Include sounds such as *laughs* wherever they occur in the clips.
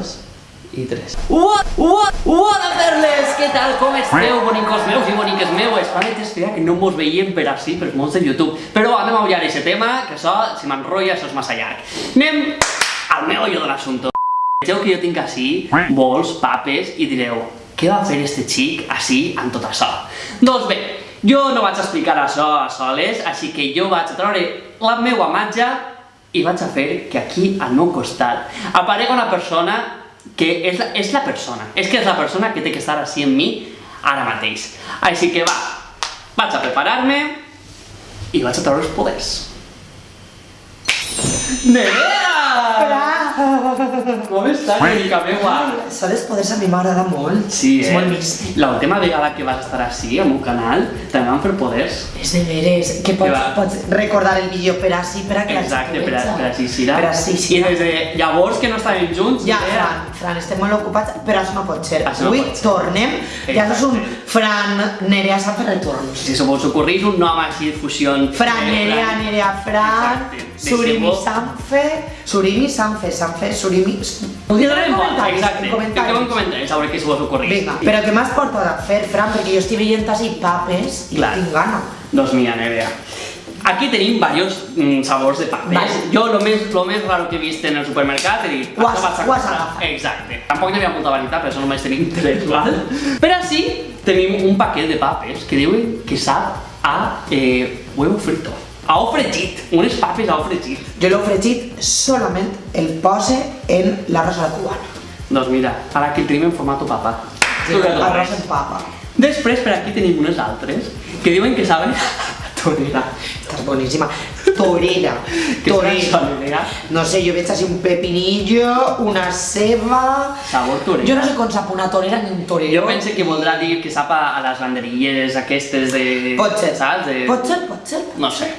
dos i tres. What, what, what up, perles? Què tal, com esteu, bonicos meus i boniques meues? Fa metres feia que no mos veiem per així, per mons de YouTube. Però anem a ullar aquest tema, que això, si m'enrotlla, això és massa llarg. Anem al meollo de l'assumpte. Vegeu que jo tinc així bols, papes, i direu, què va fer este xic així amb tot això? Doncs bé, jo no vaig explicar això a soles, així que jo vaig a treure la meva matja i vaig a fer que aquí al meu costat aparega una persona que és la, la persona, és que és la persona que té que estar així en mi ara mateix. Així que va, vaig a preparar-me i vaig a treure els poders. Nerea! Com estàs, mica meua? Això dels poders a mi m'agrada molt. Sí, És eh? molt místic. L'última vegada que vas estar així, al meu canal, també vam fer poders. És de veres, que pots, va. pots recordar el vídeo per així, per a que la Exacte, gent per, a- per així Sira. Per així I Sira. des de llavors que no estàvem junts, Ja, Nerea, Fran, estem molt ocupats, però això no pot ser. Això no Avui pot ser. tornem, ja un. Fran Nerea Sanfe retorns. si se vos ocorrís un nom així de fusió... Fran Nerea, Nerea Fran. Surimi Sanfe, Surimi Sanfe, Sanfe, Surimi... Ho donem en comentaris, exacte. en Fiqueu en comentaris. comentaris a veure què se vos ocorrís. Vinga, però què m'has portat a fer, Fran? Perquè jo estic veient així papes i Clar. tinc gana. Doncs mira, Nerea. Aquí tenim varios mm, sabors de papes. Vale. Jo lo més, lo més raro que he vist en el supermercat he dit, Ho has- vaig a ho has agafat. Exacte. Tampoc n'hi havia molta varietat, per això només tenim tres, *laughs* val? Però sí, tenim un paquet de papes que diuen que sap a eh, huevo frito. A ou fregit, unes papes a ou fregit. Jo l'he fregit solament el pose en la cubana. Doncs mira, ara que el tenim en formato papa. Que Arròs en papa. Després per aquí tenim unes altres que diuen que saben torera. Estàs boníssima. *laughs* Torera. Torera. No sé, jo veig així un pepinillo, una ceba... Sabor torera. Jo no sé com sap una torera ni un torero. Jo pense que voldrà dir que sap a, a les banderilles aquestes de... Pot ser. Saps? De... Pot ser, pot ser. No sé.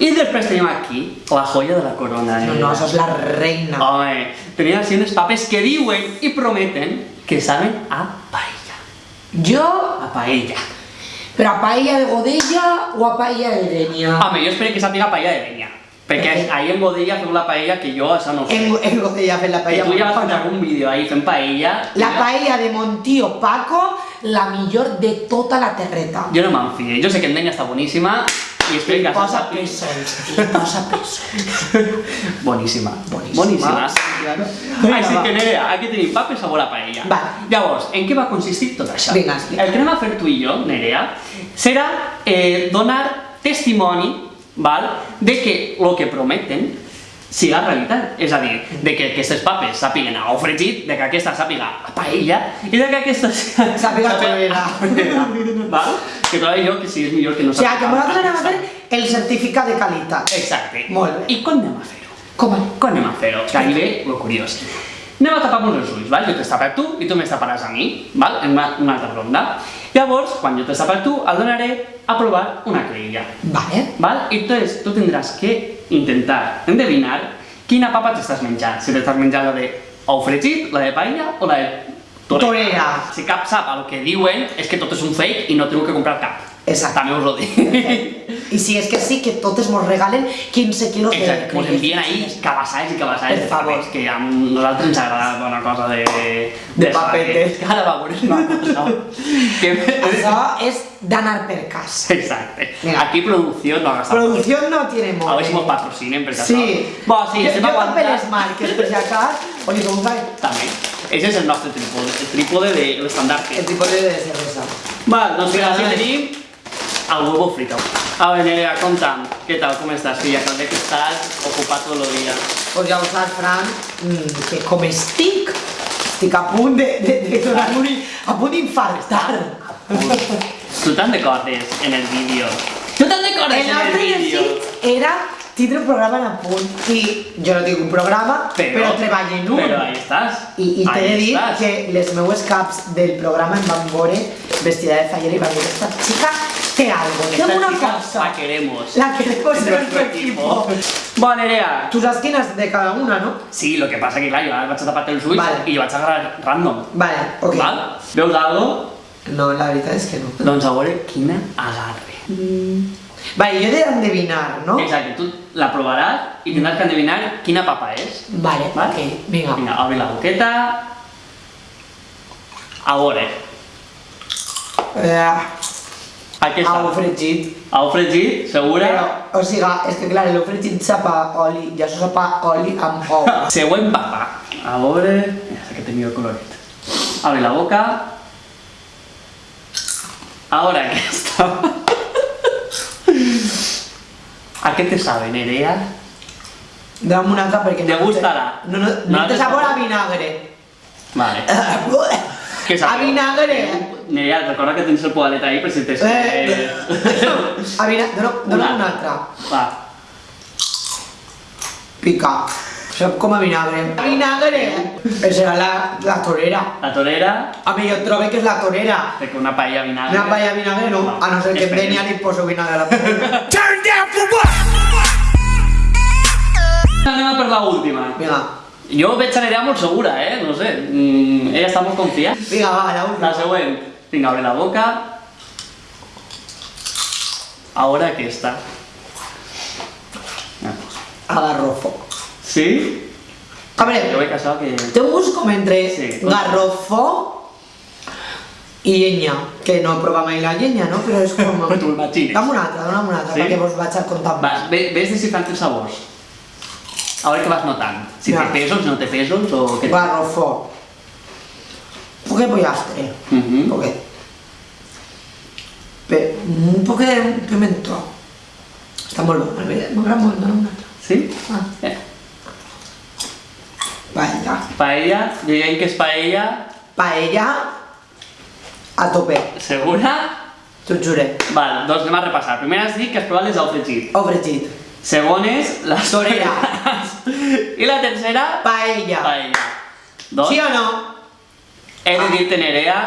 I després tenim aquí la joia de la corona. No, eh? no, això és la reina. Home, tenim així unes papes que diuen i prometen que saben a paella. Jo, A paella. Però a paella de godella o a paella de denia? Home, jo espero que sàpiga paella de llenya. Perquè Eh. ahir en Godella feu la paella que jo això no ho sé. En, en godella fent la Que paella. tu ja vas fer algun vídeo ahí fent paella. La paella de Montío Paco, la millor de tota la terreta. Jo no me'n fie. Jo sé que en Denya està boníssima i això Posa li posa. *laughs* Boníssima. Boníssima. Boníssima. Claro. Així va. que Nerea, aquí tenim papes sabor a paella. Vale. Llavors, en què va consistir tot això? Vinga, explica. El que anem a fer tu i jo, Nerea, serà eh, donar testimoni val, de que el que prometen siga realitat. És a dir, de que aquestes papes sàpiguen a ou fregit, de que aquesta sàpiga a paella i de que aquesta Sàpiga a torera, val? *laughs* Que trobo jo que sí és millor que no O sigui, que sàpiga nosaltres anem a fer el certificat de qualitat. Exacte. Molt bé. I com anem a fer-ho? Com? Com anem a fer-ho? Que ahí ve lo curiós. Anem a tapar-nos els ulls, val? Jo t'he tapat tu i tu m'has taparàs a mi, val? En una, una altra ronda. Llavors, quan jo t'he tapat tu, et donaré a provar una creïlla, Vale. val? I entonces tu tindràs que intentar endevinar quina papa t'estàs menjant. Si t'estàs menjant la de ou fregit, la de paella o la de torera. Si cap sap el que diuen, és que tot és un fake i no teniu que comprar cap. Exacte. També us ho dic. I si és que sí, que totes mos regalen 15 quilos de Exacte, creïlles envien ahí cabassals i cabassals de papers, que a nosaltres ens agrada una cosa de... De papetes. Que ara veure una *laughs* cosa. Que... Això és d'anar per casa. Exacte. Mira. Aquí producció no ha gastat. Producció no tiene A veure si mos molt. patrocinen, perquè Sí. això... Bo, sí, jo, jo també les marques, per si acas, o li comprai També. Ese és el nostre trípode, el trípode de l'estandarte. el tipus de cervesa. Va, doncs Vale. tenim el huevo frito. A veure, Nerea, conta'm, què tal, estàs, filla? Que veig que estàs ocupat tot el dia. Pues ja ho saps, Fran, mm, que com estic, estic a punt de, de, de donar-me a punt d'infartar. Tu te'n recordes en el vídeo? Tu te'n recordes El en el vídeo? era tindre un programa en apunt i jo no tinc un programa, però, treballo en un. Però ahí estàs. I, i t'he de dir estàs. que les meues caps del programa em van veure vestida de fallera i van dir esta chica té algo, Esta una chica cosa. La queremos. La queremos en nuestro equipo. Bueno, Nerea. Tu saps quines de cada una, no? Sí, lo que passa que clar, jo ara vaig a tapar els ulls Vale. jo vaig a agarrar random. Vale, ok. Val? Veus algo? No, la veritat és que no. Doncs a veure quina agarre. Vale, yo he de endevinar, ¿no? Exacte, tu la provaràs i tindràs que endevinar quina papa és. Vale, Vale? ok, vinga. Vinga, obri la boqueta. A veure, Eh, aquesta. au fregit. Au fregit, segura? Però, o sigui, és que clar, l'ou fregit sap a oli, i això sap a oli amb ou. Següent papa. A veure... Sé que tenia el coloret. Abre la boca. Ahora aquesta. *laughs* ¿A qué te sabe, Nerea? Dame una altra perquè ¿Te no... gustarà? No, no, No no te té sabor *laughs* a vinagre. Vale. ¿Qué A vinagre. Nerea, recorda que tens el poalet ahí per si te... Eh. *laughs* A vinagre, dona. Va. Pica. Sap com a vinagre. A vinagre! Però serà la, la torera. La torera, A mi jo trobo que és la torera. perquè una paella vinagre... Una paella de vinagre no, a no ser que em veni li poso vinagre a la torera. *laughs* Anem a per la última. Vinga, Jo veig a Nerea molt segura, eh? No sé. Mm, ella està molt confiada. vinga, va, la La última. següent. Vinga, abre la boca. Ahora aquesta. Agarrofo. ¿Sí? A Yo me he casado que... té un entre Sí. garrofo i llenya, que no he provat mai la llenya, no? Però és com... *laughs* Però tu imagines. Dame una altra, dame una altra, Sí? perquè vos vaig a contar Vas, ve- ves descifrant els sabors. A veure què vas notant. Si Ja. té pesos, no té pesos o què... Garrofo. Un poco de pollastre. Mhm. Un poco. Pe- un molt bo, m'agrada molt, dona una altra. Sí? Ah. Eh. Paella. Paella, diguem que és paella, Paella a tope, segura? t'ho jure. Val, doncs anem a repassar. Primer has dit que has provat les au fregit. O fregit. Segon és les *laughs* Torera. I la tercera, Paella. paella. Doncs, Sí o no? He de dir-te, Nerea,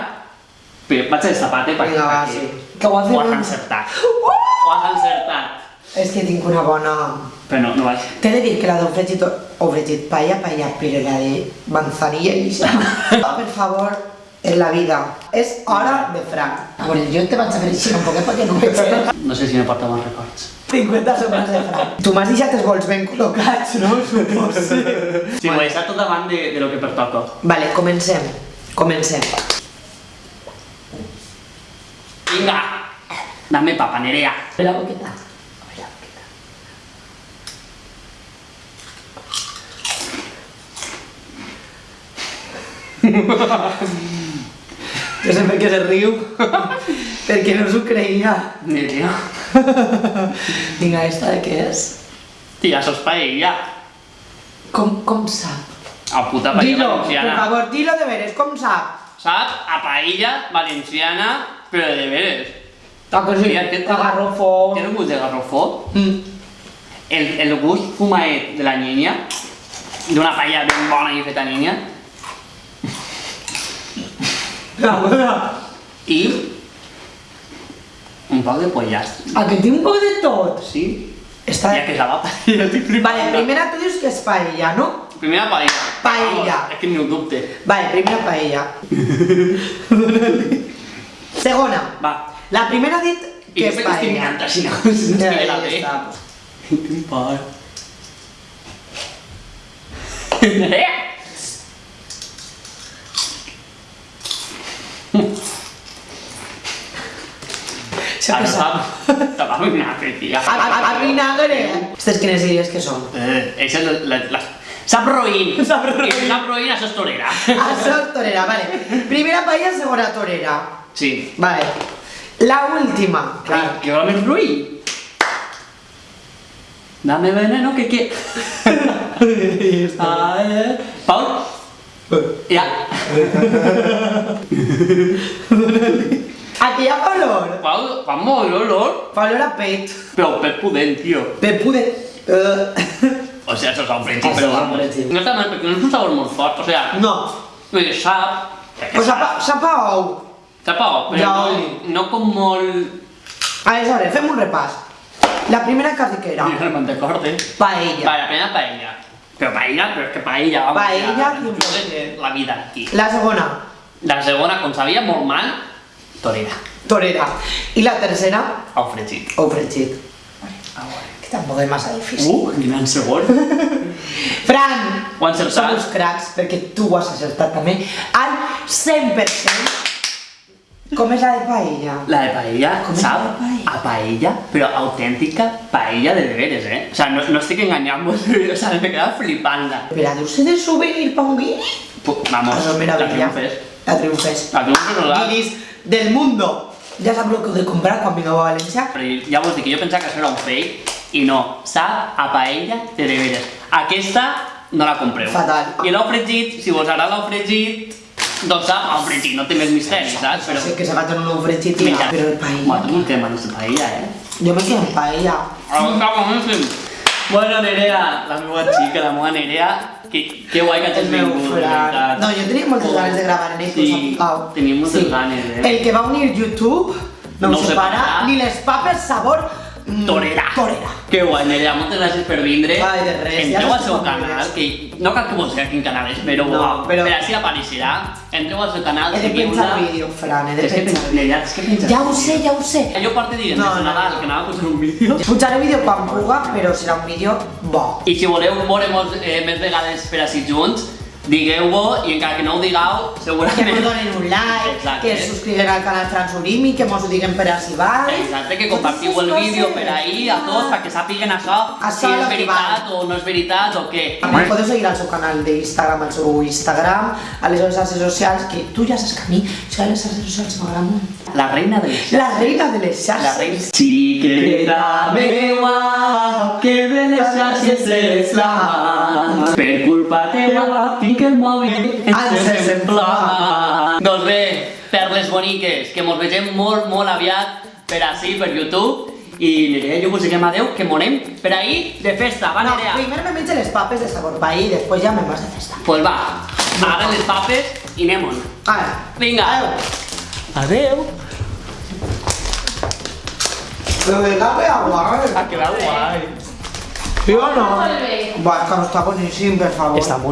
però vaig a destapar-te perquè Vinga, va, sí. Que ho has ho has encertat. Ho has encertat. És que tinc una bona... Però no, no vaig... T'he de dir que la d'ou fregit o fregit paella, paella, però la de manzanilla i Oh, *laughs* per favor, en la vida. És hora de franc. A veure, jo te vaig a fer així un poquet perquè no veig res. *laughs* No sé si me porta bons records. 50 segons de franc. Tu m'has deixat els vols ben col·locats, no? Suposo. *laughs* Sí, ho he deixat tot davant de, de lo que pertoca. Vale, comencem. Comencem. Vinga! Dame papa, Nerea. Obre la boqueta. Jo sé per què se riu. *laughs* perquè no s'ho creia. Nerea. Vinga, esta de què és? Tia, sos paella. Com, com sap? A puta paella Dilo, valenciana. favor, dilo de veres, com sap? Sap? A paella valenciana, però de veres. Ah, que sí, Mira, té- agarrofo. Tiene un gust de garrofó. Mm. El, el gust fumaet de la niña, d'una paella ben bona i feta niña, La bona. i un poc de pollastre. A que tinc un poc de tot. Sí? Ja que és la paella, *laughs* estic flipant. Vale, primera tu dius que és paella, no? Primera paella. Paella. Vamos, és que ni ho dubte. Vale, primera paella. *laughs* Segona. Va. La primera ha dit que és estic paella. mirant així, no? Ja, ja està. Quin! Ara sap. sap. Te va vinagre. A, a, a. Aquestes quines diries que són? Eh, això és la, la, la... Sap roïn. *laughs* Sap roïn. I si sap roïn, això és torera. Torera, vale. Primera paella, segona torera. Sí. Vale. La última. Clar, que vol més roïn. Dame veneno que que... Ah, *laughs* eh. Paul? *laughs* Ja. Aquí hi ha molt olor. Fa olor a pet. Però per pudent, tio. Pet. Uh, *laughs* O sea, eso es un pero vamos. No está mal, porque no es un sabor muy fuerte, o sea, no. eh, sap... O sap, a- sap a ou. Sap a ou, però no, no com molt... Aleshores, fem un repàs. La primera dit que era recorde. paella. Vale, la primera paella. Però paella, però és que paella, vamos. Paella, ja? La vida aquí. La segona, La segona, com sabia molt mal, torera. torera. I la tercera, Au fregit. fregit. Que tampoc és massa difícil. Uh, quin en segon. Fran, Ho som uns cracs, perquè tu ho has acertat també, al 100%. Com és la de paella? La de paella, Com és sap? la de paella? A paella, però autèntica paella de deberes, eh? O sea, no, no estic enganyant-vos, *laughs* o sea, me queda flipant-la. Però ha de de souvenir pa un guiri? Pu- Vamos, la triomfes. La triomfes. La triomfes no la... Guiris del mundo. Ja sap el que heu de comprar quan vingueu a València? Però ja vos dic que jo pensava que això era un fake i no, sap a paella de deberes. Aquesta no la compreu. Fatal. I l'ou fregit, si vos agrada l'ou fregit, doncs sap a ou fregit, no té més misteri, saps? Però Però... sé que se va tenir un fregit i Mira. però el paella... Bueno, tu no té manos de paella, eh? Jo me quedo en paella. Ah, està boníssim. Bueno, Nerea, la meva xica, la meva Nerea, que, que guai que hagis vingut. No, jo tenia moltes Oh. ganes de gravar en ell, Sí, Pau. moltes ganes, eh? El que va unir YouTube no, No ho separa, separa. ni les papes sabor Torera. torera. Que guai, Nerea, moltes gràcies per vindre. Ai, de res, ja Entreu no al seu canal, que no cal que digui quin canal és, però, No, però- per així apareixerà. Entreu al seu canal, He de pensar vídeo, Fran, he de És que pensar. pensa, Nerea, és que pensa. Ja ho sé, ja ho sé. Jo porto dient No, des de no, Nadal que anava a posar un vídeo. Pujaré vídeo quan puga, però serà un vídeo bo. I si voleu veure eh, més vegades per així junts, digueu-ho i encara que no ho digueu, Que segurament... ens donen un like, Exacte. que es subscriguen al canal Transurimi, que mos ho diguen per així baix. Exacte, que compartiu el vídeo per ahí a tots perquè sàpiguen això, Això si és que veritat o no és veritat o què. També podeu seguir al seu canal d'Instagram, al seu Instagram, a les xarxes socials, que tu ja saps que a mi, això de les xarxes socials m'agrada molt. La reina de les La reina de les La xarxes. reina... Xiqueta meua, que de les xarxes és la. Per culpa teua, tinc el mòbil Encès en flama. Doncs bé, perles boniques, que mos vegem molt, molt aviat per així, per YouTube. I Nerea, jo vos diguem adeu, que monem per ahí de festa, va No, Nerea? primer me menjo les papes de sabor país i després ja me'n vas de festa. Pues va, ara les papes i anem-on. Ara, Vinga. adeu. Adeu. Però de la queda guai. Ha quedat guai. Sí o no? Va, que no està boníssim, per favor. Està molt